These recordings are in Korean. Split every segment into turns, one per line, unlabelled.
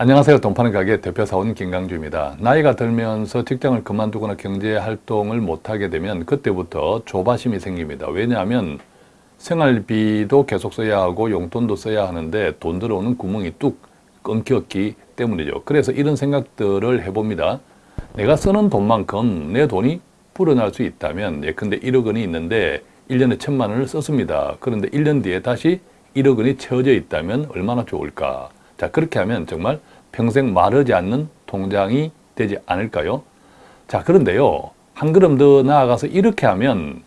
안녕하세요. 돈 파는 가게 대표사원 김강주입니다. 나이가 들면서 직장을 그만두거나 경제활동을 못하게 되면 그때부터 조바심이 생깁니다. 왜냐하면 생활비도 계속 써야 하고 용돈도 써야 하는데 돈 들어오는 구멍이 뚝 끊겼기 때문이죠. 그래서 이런 생각들을 해봅니다. 내가 쓰는 돈만큼 내 돈이 불어날 수 있다면 예컨대 1억 원이 있는데 1년에 천만 원을 썼습니다. 그런데 1년 뒤에 다시 1억 원이 채워져 있다면 얼마나 좋을까? 자 그렇게 하면 정말 평생 마르지 않는 통장이 되지 않을까요? 자 그런데요 한 걸음 더 나아가서 이렇게 하면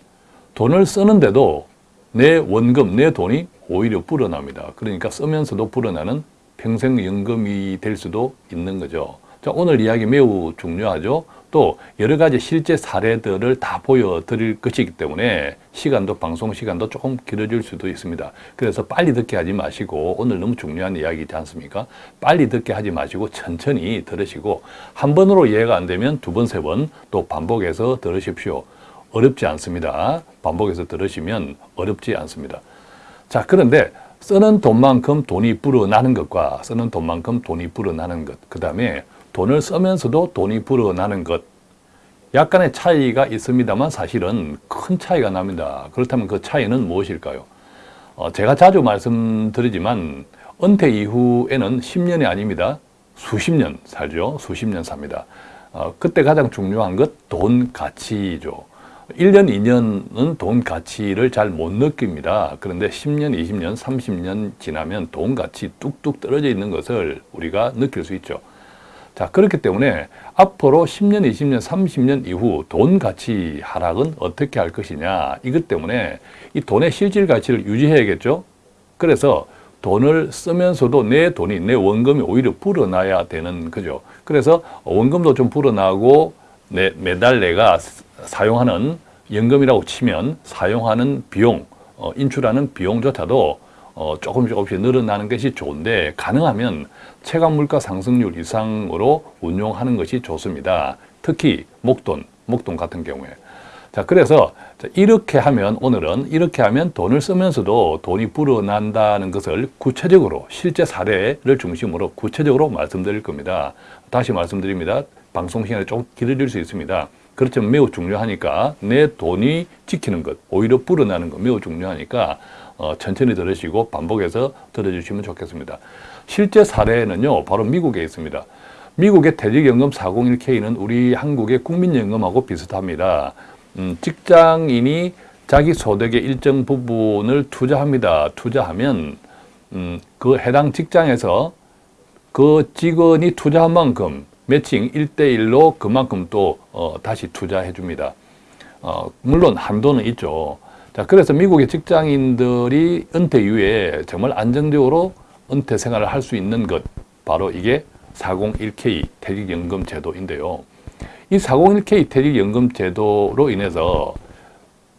돈을 쓰는데도 내 원금, 내 돈이 오히려 불어납니다. 그러니까 쓰면서도 불어나는 평생연금이 될 수도 있는 거죠. 자, 오늘 이야기 매우 중요하죠. 또 여러 가지 실제 사례들을 다 보여드릴 것이기 때문에 시간도 방송 시간도 조금 길어질 수도 있습니다. 그래서 빨리 듣게 하지 마시고 오늘 너무 중요한 이야기지 않습니까? 빨리 듣게 하지 마시고 천천히 들으시고 한 번으로 이해가 안 되면 두 번, 세 번 또 반복해서 들으십시오. 어렵지 않습니다. 반복해서 들으시면 어렵지 않습니다. 자 그런데 쓰는 돈만큼 돈이 불어나는 것과 쓰는 돈만큼 돈이 불어나는 것, 그 다음에 돈을 쓰면서도 돈이 불어나는 것 약간의 차이가 있습니다만 사실은 큰 차이가 납니다. 그렇다면 그 차이는 무엇일까요? 어, 제가 자주 말씀드리지만 은퇴 이후에는 10년이 아닙니다. 수십 년 살죠. 수십 년 삽니다. 어, 그때 가장 중요한 것 돈 가치죠. 1년, 2년은 돈 가치를 잘 못 느낍니다. 그런데 10년, 20년, 30년 지나면 돈 가치 뚝뚝 떨어져 있는 것을 우리가 느낄 수 있죠. 자 그렇기 때문에 앞으로 10년, 20년, 30년 이후 돈 가치 하락은 어떻게 할 것이냐 이것 때문에 이 돈의 실질 가치를 유지해야겠죠. 그래서 돈을 쓰면서도 내 돈이 내 원금이 오히려 불어나야 되는 거죠. 그래서 원금도 좀 불어나고 내, 매달 내가 사용하는 연금이라고 치면 사용하는 비용, 어, 인출하는 비용조차도 어, 조금 조금씩 늘어나는 것이 좋은데 가능하면 체감 물가 상승률 이상으로 운용하는 것이 좋습니다. 특히 목돈, 목돈 같은 경우에. 자, 그래서 이렇게 하면 오늘은 이렇게 하면 돈을 쓰면서도 돈이 불어난다는 것을 구체적으로 실제 사례를 중심으로 구체적으로 말씀드릴 겁니다. 다시 말씀드립니다. 방송 시간이 조금 길어질 수 있습니다. 그렇지만 매우 중요하니까 내 돈이 지키는 것, 오히려 불어나는 것 매우 중요하니까 어, 천천히 들으시고 반복해서 들어주시면 좋겠습니다. 실제 사례는요, 바로 미국에 있습니다. 미국의 퇴직연금 401k는 우리 한국의 국민연금하고 비슷합니다. 음, 직장인이 자기 소득의 일정 부분을 투자합니다. 투자하면 음, 그 해당 직장에서 그 직원이 투자한 만큼 매칭 1대1로 그만큼 또 어, 다시 투자해 줍니다. 어, 물론 한도는 있죠. 자, 그래서 미국의 직장인들이 은퇴 이후에 정말 안정적으로 은퇴 생활을 할 수 있는 것 바로 이게 401k 퇴직연금 제도인데요. 이 401k 퇴직연금 제도로 인해서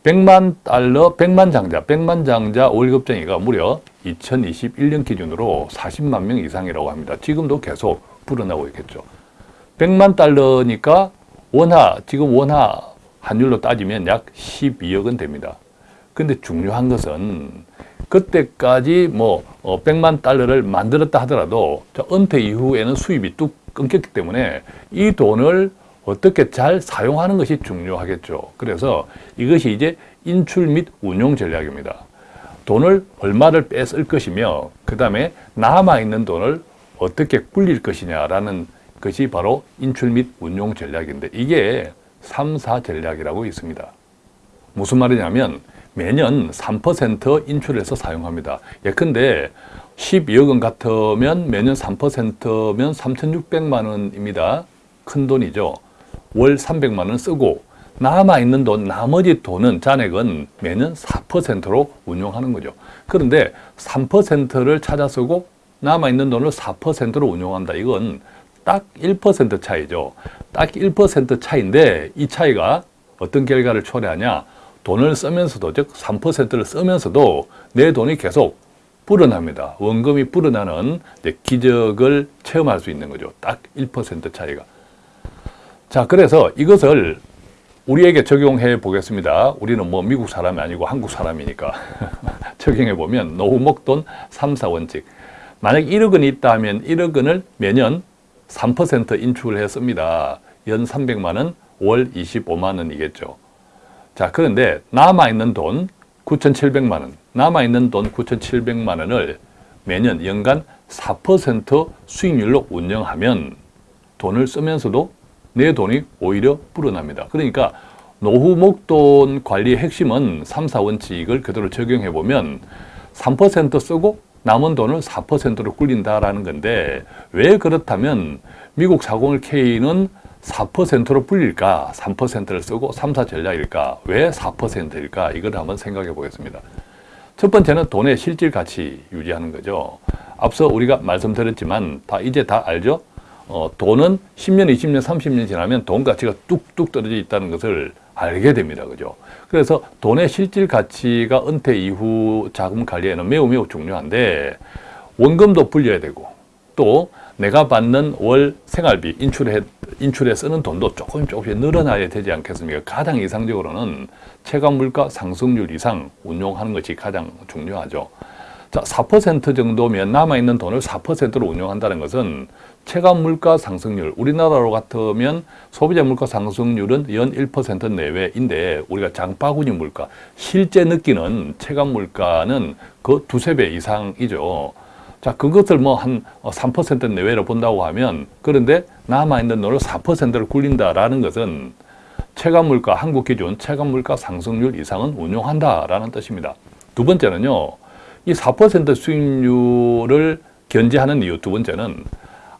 100만 달러, 100만 장자, 100만 장자 월급쟁이가 무려 2021년 기준으로 40만 명 이상이라고 합니다. 지금도 계속 불어나고 있겠죠. 100만 달러니까 원화, 지금 원화 환율로 따지면 약 12억 원 됩니다. 근데 중요한 것은 그때까지 뭐 100만 어, 달러를 만들었다 하더라도 은퇴 이후에는 수입이 뚝 끊겼기 때문에 이 돈을 어떻게 잘 사용하는 것이 중요하겠죠. 그래서 이것이 이제 인출 및 운용 전략입니다. 돈을 얼마를 뺏을 것이며 그 다음에 남아있는 돈을 어떻게 굴릴 것이냐라는 것이 바로 인출 및 운용 전략인데 이게 3, 4 전략이라고 있습니다. 무슨 말이냐면 매년 3% 인출해서 사용합니다. 예컨대 12억 원 같으면 매년 3%면 3,600만 원입니다. 큰 돈이죠. 월 300만 원 쓰고 남아있는 돈, 나머지 돈은 잔액은 매년 4%로 운용하는 거죠. 그런데 3%를 찾아 쓰고 남아있는 돈을 4%로 운용한다. 이건 딱 1% 차이죠. 딱 1% 차이인데 이 차이가 어떤 결과를 초래하냐? 돈을 쓰면서도 즉 3%를 쓰면서도 내 돈이 계속 불어납니다. 원금이 불어나는 기적을 체험할 수 있는 거죠. 딱 1% 차이가. 자, 그래서 이것을 우리에게 적용해 보겠습니다. 우리는 뭐 미국 사람이 아니고 한국 사람이니까 적용해 보면 노후 목돈 3, 4원칙. 만약 1억 원이 있다 하면 1억 원을 매년 3% 인출을 했습니다. 연 300만 원, 월 25만 원이겠죠. 자, 그런데 남아있는 돈 9,700만 원, 남아있는 돈 9,700만 원을 매년 연간 4% 수익률로 운영하면 돈을 쓰면서도 내 돈이 오히려 불어납니다. 그러니까 노후 목돈 관리의 핵심은 3, 4원칙을 그대로 적용해 보면 3% 쓰고 남은 돈을 4%로 굴린다라는 건데 왜 그렇다면 미국 40K는 4%로 불릴까? 3%를 쓰고 3, 4 전략일까? 왜 4%일까? 이걸 한번 생각해 보겠습니다. 첫 번째는 돈의 실질 가치 유지하는 거죠. 앞서 우리가 말씀드렸지만 다 이제 다 알죠? 어, 돈은 10년, 20년, 30년 지나면 돈 가치가 뚝뚝 떨어져 있다는 것을 알게 됩니다. 그죠? 그래서 돈의 실질 가치가 은퇴 이후 자금 관리에는 매우 매우 중요한데 원금도 불려야 되고 또 내가 받는 월 생활비 인출해, 인출에 쓰는 돈도 조금 조금씩 늘어나야 되지 않겠습니까? 가장 이상적으로는 체감 물가 상승률 이상 운용하는 것이 가장 중요하죠. 자, 4% 정도면 남아있는 돈을 4%로 운용한다는 것은 체감 물가 상승률, 우리나라로 같으면 소비자 물가 상승률은 연 1% 내외인데 우리가 장바구니 물가, 실제 느끼는 체감 물가는 그 두세 배 이상이죠. 자, 그것을 뭐 한 3% 내외로 본다고 하면 그런데 남아있는 돈을 4%를 굴린다라는 것은 체감 물가, 한국 기준 체감 물가 상승률 이상은 운용한다라는 뜻입니다. 두 번째는요. 이 4% 수익률을 견제하는 이유 두 번째는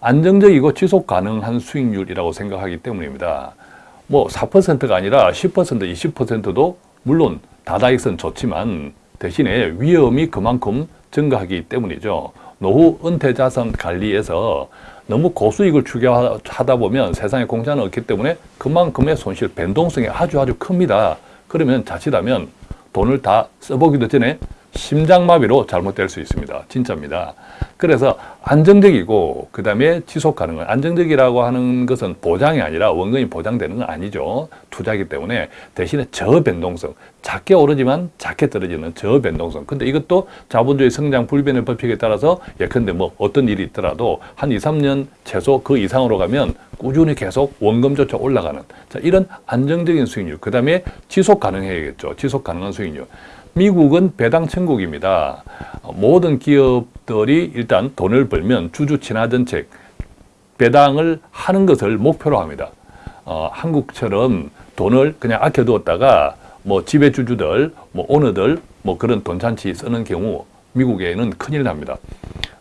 안정적이고 지속 가능한 수익률이라고 생각하기 때문입니다. 뭐 4%가 아니라 10%, 20%도 물론 다다익선 좋지만 대신에 위험이 그만큼 증가하기 때문이죠. 노후 은퇴 자산 관리에서 너무 고수익을 추구하다 보면 세상에 공짜는 없기 때문에 그만큼의 손실, 변동성이 아주 아주 큽니다. 그러면 자칫하면 돈을 다 써보기도 전에 심장마비로 잘못될 수 있습니다. 진짜입니다. 그래서 안정적이고 그 다음에 지속 가능한 안정적이라고 하는 것은 보장이 아니라 원금이 보장되는 건 아니죠. 투자이기 때문에 대신에 저변동성 작게 오르지만 작게 떨어지는 저변동성 근데 이것도 자본주의 성장 불변의 법칙에 따라서 예컨대 뭐 어떤 일이 있더라도 한 2, 3년 최소 그 이상으로 가면 꾸준히 계속 원금조차 올라가는 자 이런 안정적인 수익률 그 다음에 지속 가능해야겠죠. 지속 가능한 수익률 미국은 배당 천국입니다. 모든 기업들이 일단 돈을 벌면 주주 친화 정책, 배당을 하는 것을 목표로 합니다. 어, 한국처럼 돈을 그냥 아껴두었다가 뭐 지배주주들, 뭐 오너들, 뭐 그런 돈잔치 쓰는 경우 미국에는 큰일 납니다.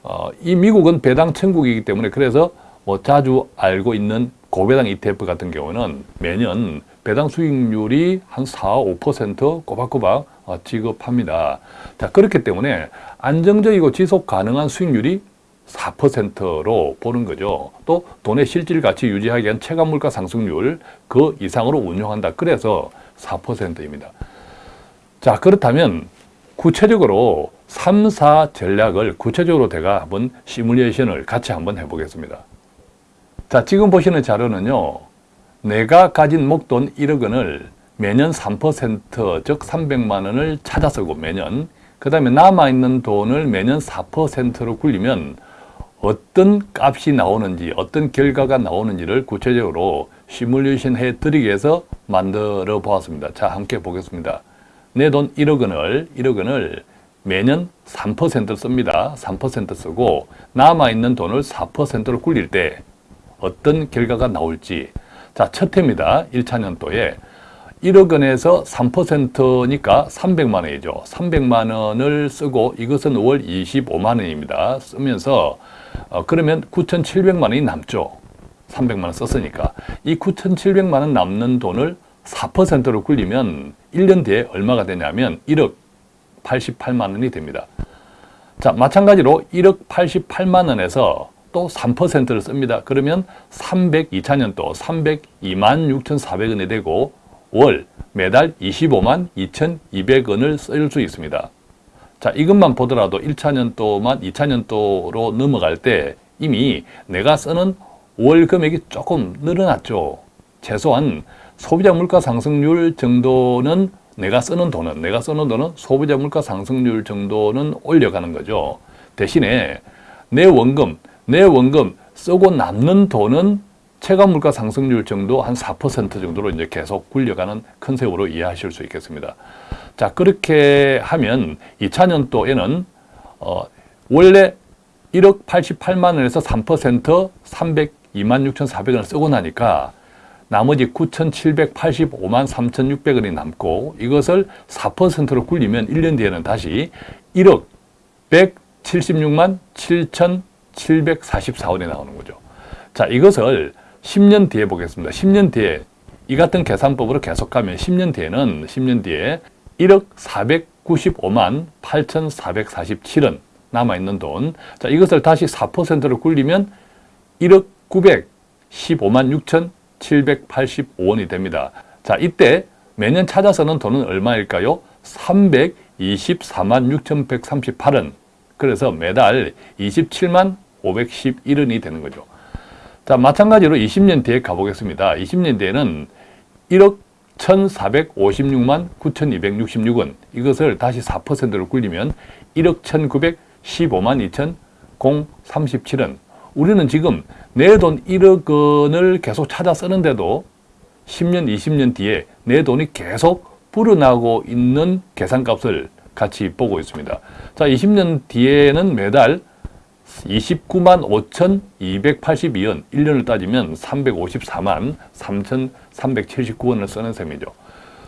어, 이 미국은 배당 천국이기 때문에 그래서 뭐 자주 알고 있는 고배당 ETF 같은 경우는 매년 배당 수익률이 한 4, 5% 꼬박꼬박 어, 지급합니다. 자, 그렇기 때문에 안정적이고 지속 가능한 수익률이 4%로 보는 거죠. 또 돈의 실질 가치 유지하기 위한 체감 물가 상승률 그 이상으로 운용한다. 그래서 4%입니다. 자, 그렇다면 구체적으로 3, 4 전략을 구체적으로 제가 한번 시뮬레이션을 같이 한번 해보겠습니다. 자, 지금 보시는 자료는요. 내가 가진 목돈 1억 원을 매년 3%, 즉 300만 원을 찾아 쓰고 매년 그 다음에 남아있는 돈을 매년 4%로 굴리면 어떤 값이 나오는지 어떤 결과가 나오는지를 구체적으로 시뮬레이션 해드리기 위해서 만들어 보았습니다. 자 함께 보겠습니다. 내 돈 1억 원을 1억 원을 매년 3% 씁니다. 3% 쓰고 남아있는 돈을 4%로 굴릴 때 어떤 결과가 나올지 자, 첫 해입니다. 1차 년도에 1억 원에서 3%니까 300만 원이죠. 300만 원을 쓰고 이것은 월 25만 원입니다. 쓰면서 어, 그러면 9,700만 원이 남죠. 300만 원 썼으니까. 이 9,700만 원 남는 돈을 4%로 굴리면 1년 뒤에 얼마가 되냐면 1억 88만 원이 됩니다. 자, 마찬가지로 1억 88만 원에서 또 3%를 씁니다. 그러면 302차년도 302만 6,400원이 되고 월 매달 25만 2,200원을 쓸 수 있습니다. 자, 이것만 보더라도 1차년도만 2차년도로 넘어갈 때 이미 내가 쓰는 월 금액이 조금 늘어났죠. 최소한 소비자 물가 상승률 정도는 내가 쓰는 돈은 내가 쓰는 돈은 소비자 물가 상승률 정도는 올려가는 거죠. 대신에 내 원금, 내 원금 쓰고 남는 돈은 체감 물가 상승률 정도 한 4% 정도로 이제 계속 굴려가는 컨셉으로 이해하실 수 있겠습니다. 자, 그렇게 하면 2000년도에는 어, 원래 1억 88만 원에서 3% 302만 6,400원을 쓰고 나니까 나머지 9,785만 3,600원이 남고 이것을 4%로 굴리면 1년 뒤에는 다시 1억 176만 7,744원이 나오는 거죠. 자, 이것을 10년 뒤에 보겠습니다. 10년 뒤에 이 같은 계산법으로 계속 가면 10년 뒤에는 10년 뒤에 1억 495만 8,447원 남아있는 돈. 자, 이것을 다시 4%로 굴리면 1억 915만 6,785원이 됩니다. 자, 이때 매년 찾아서는 돈은 얼마일까요? 324만 6,138원. 그래서 매달 27만 511원이 되는 거죠. 자, 마찬가지로 20년 뒤에 가보겠습니다. 20년 뒤에는 1억 1,456만 9,266원. 이것을 다시 4%로 굴리면 1억 1,915만 2,037원. 우리는 지금 내 돈 1억 원을 계속 찾아 쓰는데도 10년, 20년 뒤에 내 돈이 계속 불어나고 있는 계산값을 같이 보고 있습니다. 자, 20년 뒤에는 매달 29만 5,282원, 1년을 따지면 354만 3,379원을 쓰는 셈이죠.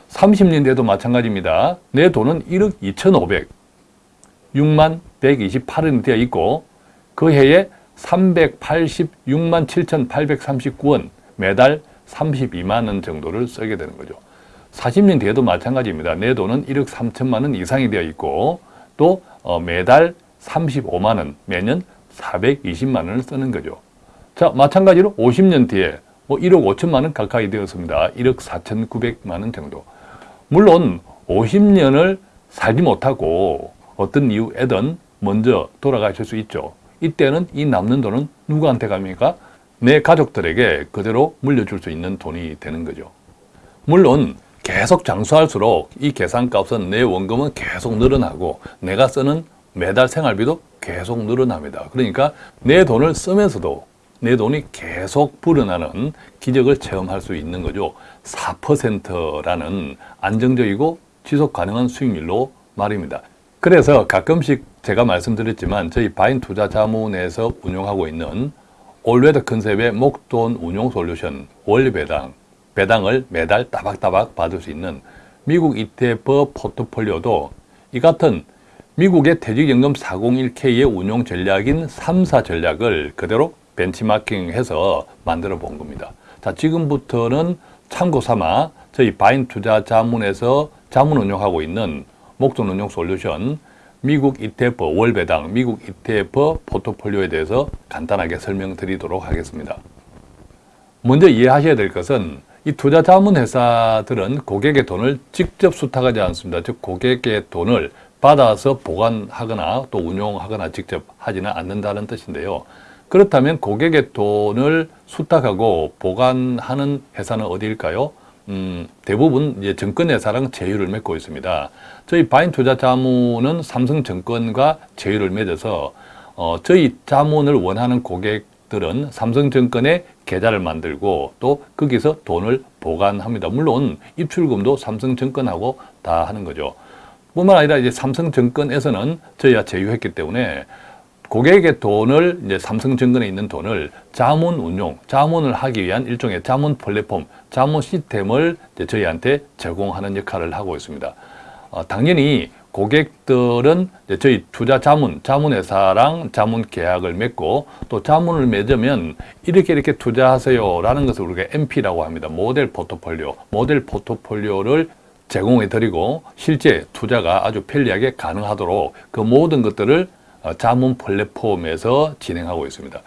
30년 뒤에도 마찬가지입니다. 내 돈은 1억 2,500, 6만 128원이 되어 있고 그 해에 386만 7,839원, 매달 32만 원 정도를 쓰게 되는 거죠. 40년 뒤에도 마찬가지입니다. 내 돈은 1억 3천만 원 이상이 되어 있고 또 어, 매달 35만 원, 매년 420만 원을 쓰는 거죠. 자, 마찬가지로 50년 뒤에 뭐 1억 5천만 원 가까이 되었습니다. 1억 4,900만 원 정도. 물론 50년을 살지 못하고 어떤 이유에든 먼저 돌아가실 수 있죠. 이때는 이 남는 돈은 누구한테 갑니까? 내 가족들에게 그대로 물려줄 수 있는 돈이 되는 거죠. 물론 계속 장수할수록 이 계산값은 내 원금은 계속 늘어나고 내가 쓰는 매달 생활비도 계속 늘어납니다. 그러니까 내 돈을 쓰면서도 내 돈이 계속 불어나는 기적을 체험할 수 있는 거죠. 4%라는 안정적이고 지속 가능한 수익률로 말입니다. 그래서 가끔씩 제가 말씀드렸지만 저희 바인 투자 자문에서 운영하고 있는 올웨더 컨셉의 목돈 운용 솔루션 원리배당 배당을 매달 따박따박 받을 수 있는 미국 ETF 포트폴리오도 이 같은 미국의 퇴직연금 401k의 운용 전략인 3사 전략을 그대로 벤치마킹해서 만들어 본 겁니다. 자, 지금부터는 참고 삼아 저희 바인 투자 자문에서 자문 운용하고 있는 목돈 운용 솔루션 미국 ETF 월배당, 미국 ETF 포트폴리오에 대해서 간단하게 설명드리도록 하겠습니다. 먼저 이해하셔야 될 것은 이 투자 자문 회사들은 고객의 돈을 직접 수탁하지 않습니다. 즉 고객의 돈을 받아서 보관하거나 또 운용하거나 직접 하지는 않는다는 뜻인데요. 그렇다면 고객의 돈을 수탁하고 보관하는 회사는 어디일까요? 음, 대부분 이제 증권회사랑 제휴를 맺고 있습니다. 저희 바인 투자 자문은 삼성증권과 제휴를 맺어서 어, 저희 자문을 원하는 고객들은 삼성증권에 계좌를 만들고 또 거기서 돈을 보관합니다. 물론 입출금도 삼성증권하고 다 하는 거죠. 뿐만 아니라 이제 삼성증권에서는 저희와 제휴했기 때문에 고객의 돈을 이제 삼성증권에 있는 돈을 자문 운용, 자문을 하기 위한 일종의 자문 플랫폼, 자문 시스템을 저희한테 제공하는 역할을 하고 있습니다. 어, 당연히 고객들은 저희 투자 자문, 자문회사랑 자문 계약을 맺고 또 자문을 맺으면 이렇게 이렇게 투자하세요 라는 것을 우리가 MP라고 합니다. 모델 포트폴리오. 모델 포트폴리오를 제공해 드리고 실제 투자가 아주 편리하게 가능하도록 그 모든 것들을 어, 자문 플랫폼에서 진행하고 있습니다.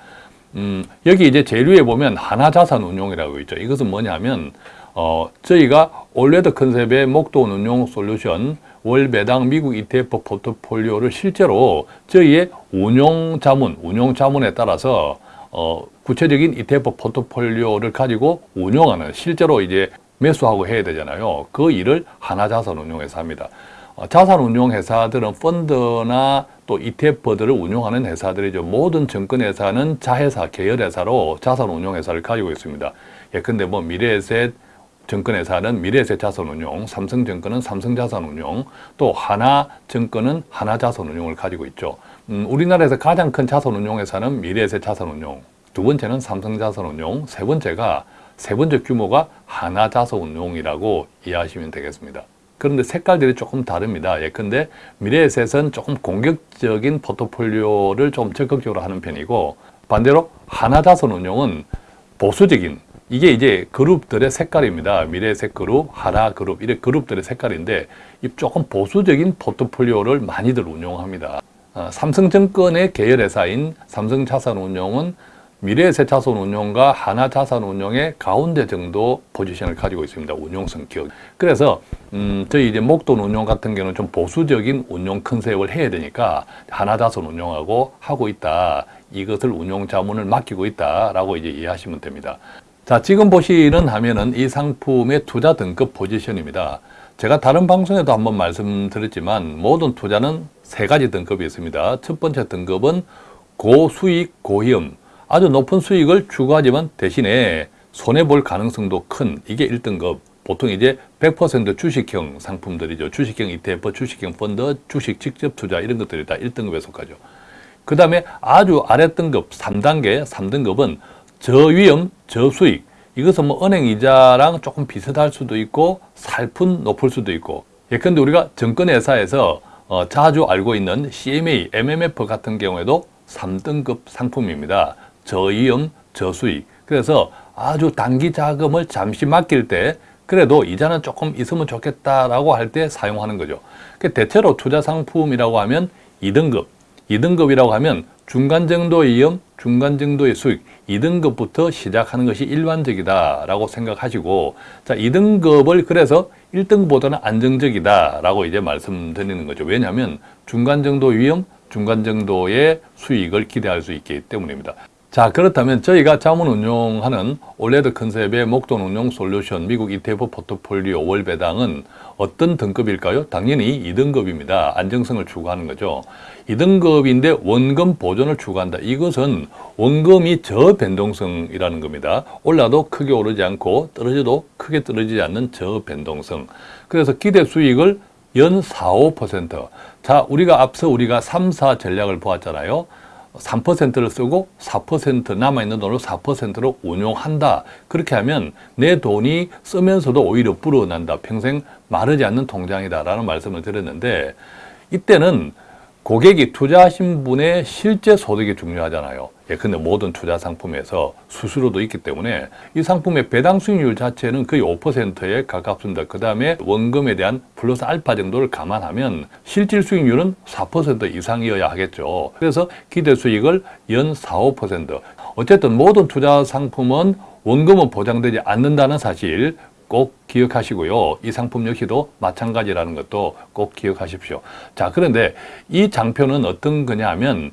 음, 여기 이제 제일 위에 보면 하나자산 운용이라고 있죠. 이것은 뭐냐면 어, 저희가 올레드 컨셉의 목돈 운용 솔루션 월배당 미국 ETF 포트폴리오를 실제로 저희의 운용 자문, 운용 자문에 따라서 어, 구체적인 ETF 포트폴리오를 가지고 운용하는 실제로 이제 매수하고 해야 되잖아요. 그 일을 하나자산 운용에서 합니다. 어, 자산운용 회사들은 펀드나 또 ETF들을 운용하는 회사들이죠. 모든 증권회사는 자회사, 계열회사로 자산운용 회사를 가지고 있습니다. 예컨대 뭐 미래에셋 증권회사는 미래에셋 자산운용, 삼성증권은 삼성자산운용, 또 하나증권은 하나자산운용을 가지고 있죠. 음, 우리나라에서 가장 큰 자산운용회사는 미래에셋 자산운용, 두 번째는 삼성자산운용, 세 번째가 세 번째 규모가 하나자산운용이라고 이해하시면 되겠습니다. 그런데 색깔들이 조금 다릅니다. 예컨대 미래에셋은 조금 공격적인 포트폴리오를 좀 적극적으로 하는 편이고 반대로 하나자산운용은 보수적인 이게 이제 그룹들의 색깔입니다. 미래에셋 그룹, 하나 그룹 이런 그룹들의 색깔인데 이 조금 보수적인 포트폴리오를 많이들 운용합니다. 어, 삼성증권의 계열회사인 삼성자산운용은 미래에셋 자산운용과 하나자산운용의 가운데 정도 포지션을 가지고 있습니다. 운용 성격. 그래서 음, 저희 이제 목돈 운용 같은 경우는 좀 보수적인 운용 컨셉을 해야 되니까 하나자산운용하고 하고 있다. 이것을 운용 자문을 맡기고 있다라고 이제 이해하시면 됩니다. 자, 지금 보시는 화면은 이 상품의 투자 등급 포지션입니다. 제가 다른 방송에도 한번 말씀드렸지만 모든 투자는 세 가지 등급이 있습니다. 첫 번째 등급은 고수익, 고위험, 아주 높은 수익을 추구하지만 대신에 손해볼 가능성도 큰 이게 1등급 보통 이제 100% 주식형 상품들이죠. 주식형 ETF, 주식형 펀드, 주식 직접 투자 이런 것들이 다 1등급에 속하죠. 그 다음에 아주 아랫등급 3단계, 3등급은 저위험, 저수익 이것은 뭐 은행 이자랑 조금 비슷할 수도 있고 살푼 높을 수도 있고 예컨대 우리가 증권회사에서 어, 자주 알고 있는 CMA, MMF 같은 경우에도 3등급 상품입니다. 저이음, 저수익. 그래서 아주 단기 자금을 잠시 맡길 때 그래도 이자는 조금 있으면 좋겠다라고 할 때 사용하는 거죠. 대체로 투자 상품이라고 하면 2등급, 2등급이라고 하면 중간 정도의 이음, 중간 정도의 수익, 2등급부터 시작하는 것이 일반적이다 라고 생각하시고 자 2등급을 그래서 1등급보다는 안정적이다 라고 이제 말씀드리는 거죠. 왜냐하면 중간 정도 위험, 중간 정도의 수익을 기대할 수 있기 때문입니다. 자 그렇다면 저희가 자문 운용하는 올레드 컨셉의 목돈 운용 솔루션 미국 ETF 포트폴리오 월 배당은 어떤 등급일까요? 당연히 2등급입니다. 안정성을 추구하는 거죠. 2등급인데 원금 보존을 추구한다. 이것은 원금이 저변동성이라는 겁니다. 올라도 크게 오르지 않고 떨어져도 크게 떨어지지 않는 저변동성. 그래서 기대 수익을 연 4, 5%. 자, 우리가 앞서 우리가 3, 4 전략을 보았잖아요. 3%를 쓰고 4% 남아있는 돈을 4%로 운용한다. 그렇게 하면 내 돈이 쓰면서도 오히려 불어난다. 평생 마르지 않는 통장이다. 라는 말씀을 드렸는데 이때는 고객이 투자하신 분의 실제 소득이 중요하잖아요. 예컨대 모든 투자 상품에서 수수료도 있기 때문에 이 상품의 배당 수익률 자체는 거의 5%에 가깝습니다. 그 다음에 원금에 대한 플러스 알파 정도를 감안하면 실질 수익률은 4% 이상이어야 하겠죠. 그래서 기대 수익을 연 4, 5% 어쨌든 모든 투자 상품은 원금은 보장되지 않는다는 사실 꼭 기억하시고요. 이 상품 역시도 마찬가지라는 것도 꼭 기억하십시오. 자, 그런데 이 장표는 어떤 거냐 하면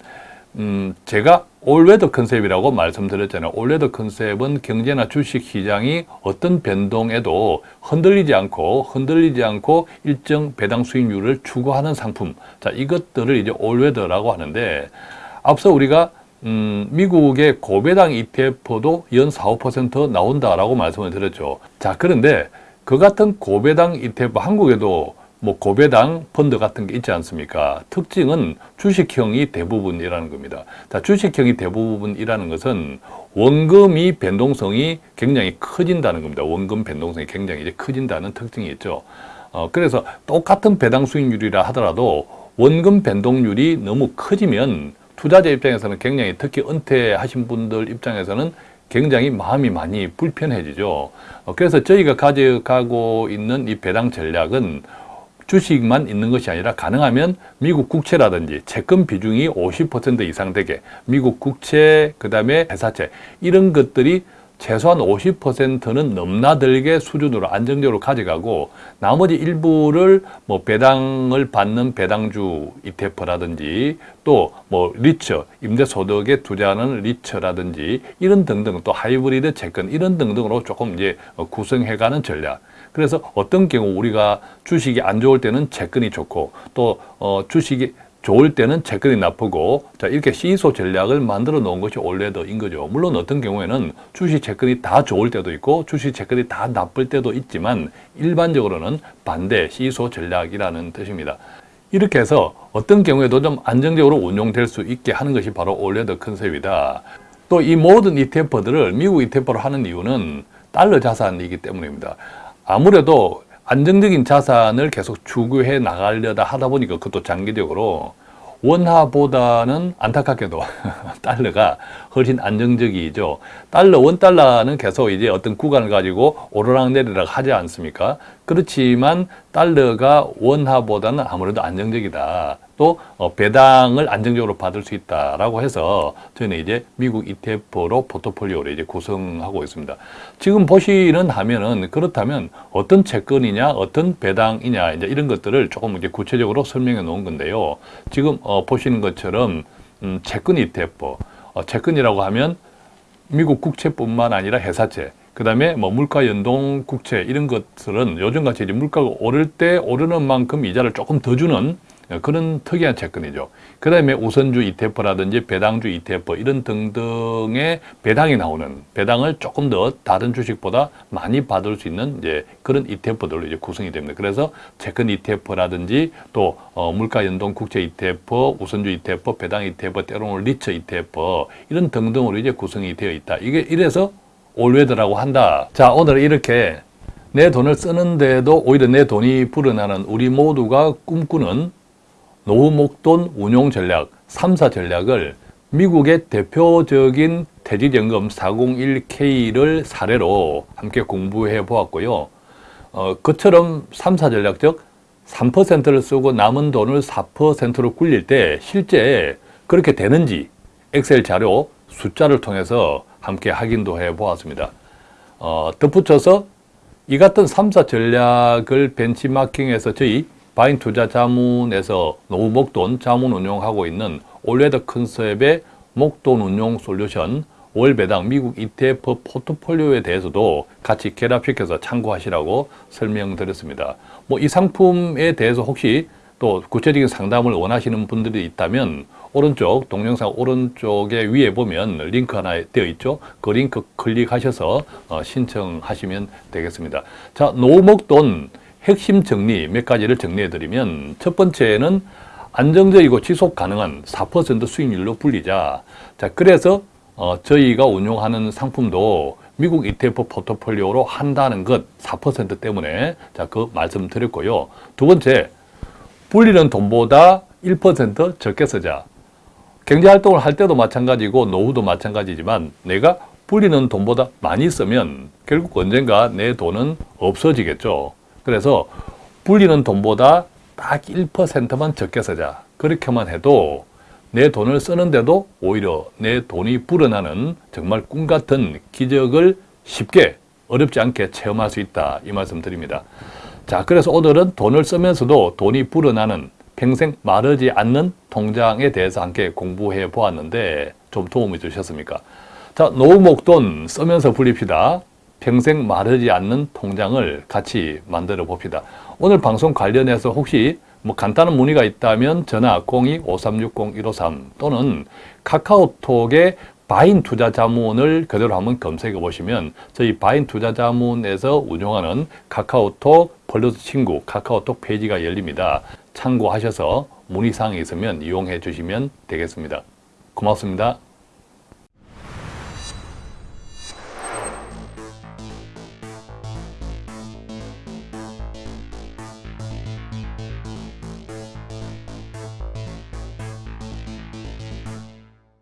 음, 제가 all weather 컨셉이라고 말씀드렸잖아요. all weather 컨셉은 경제나 주식 시장이 어떤 변동에도 흔들리지 않고 흔들리지 않고 일정 배당 수익률을 추구하는 상품. 자, 이것들을 이제 all weather라고 하는데 앞서 우리가 음, 미국의 고배당 ETF도 연 4, 5% 나온다라고 말씀을 드렸죠. 자, 그런데 그 같은 고배당 ETF 한국에도 뭐 고배당 펀드 같은 게 있지 않습니까? 특징은 주식형이 대부분이라는 겁니다. 자, 주식형이 대부분이라는 것은 원금이 변동성이 굉장히 커진다는 겁니다. 원금 변동성이 굉장히 이제 커진다는 특징이 있죠. 어, 그래서 똑같은 배당 수익률이라 하더라도 원금 변동률이 너무 커지면 투자자 입장에서는 굉장히 특히 은퇴하신 분들 입장에서는 굉장히 마음이 많이 불편해지죠. 어, 그래서 저희가 가져가고 있는 이 배당 전략은 주식만 있는 것이 아니라 가능하면 미국 국채라든지 채권 비중이 50% 이상 되게 미국 국채, 그 다음에 회사채 이런 것들이 최소한 50%는 넘나들게 수준으로 안정적으로 가져가고 나머지 일부를 뭐 배당을 받는 배당주 ETF라든지 또 뭐 리처, 임대소득에 투자하는 리처라든지 이런 등등 또 하이브리드 채권 이런 등등으로 조금 이제 구성해가는 전략. 그래서 어떤 경우 우리가 주식이 안 좋을 때는 채권이 좋고 또 어, 주식이 좋을 때는 채권이 나쁘고 자 이렇게 시소 전략을 만들어 놓은 것이 올레더인 거죠. 물론 어떤 경우에는 주식 채권이 다 좋을 때도 있고 주식 채권이 다 나쁠 때도 있지만 일반적으로는 반대 시소 전략이라는 뜻입니다. 이렇게 해서 어떤 경우에도 좀 안정적으로 운용될 수 있게 하는 것이 바로 올레더 컨셉이다. 또 이 모든 ETF들을 미국 ETF로 하는 이유는 달러 자산이기 때문입니다. 아무래도 안정적인 자산을 계속 추구해 나가려다 하다 보니까 그것도 장기적으로 원화보다는 안타깝게도 달러가 훨씬 안정적이죠. 달러, 원달러는 계속 이제 어떤 구간을 가지고 오르락내리락 하지 않습니까? 그렇지만 달러가 원화보다는 아무래도 안정적이다. 또 어, 배당을 안정적으로 받을 수 있다라고 해서 저희는 이제 미국 ETF로 포트폴리오를 이제 구성하고 있습니다. 지금 보시는 화면은 그렇다면 어떤 채권이냐, 어떤 배당이냐 이제 이런 것들을 조금 이제 구체적으로 설명해 놓은 건데요. 지금 어, 보시는 것처럼 음, 채권 ETF, 어, 채권이라고 하면 미국 국채뿐만 아니라 회사채, 그 다음에 뭐 물가 연동 국채 이런 것들은 요즘같이 이제 물가가 오를 때 오르는 만큼 이자를 조금 더 주는 그런 특이한 채권이죠. 그 다음에 우선주 ETF라든지 배당주 ETF 이런 등등의 배당이 나오는 배당을 조금 더 다른 주식보다 많이 받을 수 있는 이제 그런 ETF들로 이제 구성이 됩니다. 그래서 채권 ETF라든지 또 어, 물가 연동 국채 ETF, 우선주 ETF, 배당 ETF, 때로는 리처 ETF 이런 등등으로 이제 구성이 되어 있다. 이게 이래서 올웨더라고 한다. 자, 오늘 이렇게 내 돈을 쓰는데도 오히려 내 돈이 불어나는 우리 모두가 꿈꾸는 노후 목돈 운용 전략 3사 전략을 미국의 대표적인 퇴직연금 401K를 사례로 함께 공부해 보았고요. 어, 그처럼 3사 전략 즉 3%를 쓰고 남은 돈을 4%로 굴릴 때 실제 그렇게 되는지 엑셀 자료 숫자를 통해서 함께 확인도 해 보았습니다. 어, 덧붙여서 이 같은 3사 전략을 벤치마킹해서 저희 바인 투자 자문에서 노후 목돈 자문 운용하고 있는 all weather 컨셉의 목돈 운용 솔루션 월 배당 미국 ETF 포트폴리오에 대해서도 같이 결합시켜서 참고하시라고 설명드렸습니다. 뭐 이 상품에 대해서 혹시 또 구체적인 상담을 원하시는 분들이 있다면 오른쪽 동영상 오른쪽에 위에 보면 링크 하나 되어 있죠. 그 링크 클릭하셔서 어, 신청하시면 되겠습니다. 자, 노목돈 핵심 정리 몇 가지를 정리해 드리면 첫 번째는 안정적이고 지속 가능한 4% 수익률로 불리자. 자, 그래서 어, 저희가 운용하는 상품도 미국 ETF 포트폴리오로 한다는 것 4% 때문에 자, 그 말씀 드렸고요. 두 번째, 불리는 돈보다 1% 적게 쓰자. 경제활동을 할 때도 마찬가지고 노후도 마찬가지지만 내가 불리는 돈보다 많이 쓰면 결국 언젠가 내 돈은 없어지겠죠. 그래서 불리는 돈보다 딱 1%만 적게 쓰자. 그렇게만 해도 내 돈을 쓰는데도 오히려 내 돈이 불어나는 정말 꿈 같은 기적을 쉽게 어렵지 않게 체험할 수 있다. 이 말씀 드립니다. 자, 그래서 오늘은 돈을 쓰면서도 돈이 불어나는 평생 마르지 않는 통장에 대해서 함께 공부해 보았는데 좀 도움이 되셨습니까? 자, 노후 목돈 쓰면서 불립시다. 평생 마르지 않는 통장을 같이 만들어 봅시다. 오늘 방송 관련해서 혹시 뭐 간단한 문의가 있다면 전화 02-5360-153 또는 카카오톡에 바인 투자 자문을 그대로 한번 검색해 보시면 저희 바인 투자 자문에서 운영하는 카카오톡 플러스 친구 카카오톡 페이지가 열립니다. 참고하셔서 문의사항이 있으면 이용해 주시면 되겠습니다. 고맙습니다.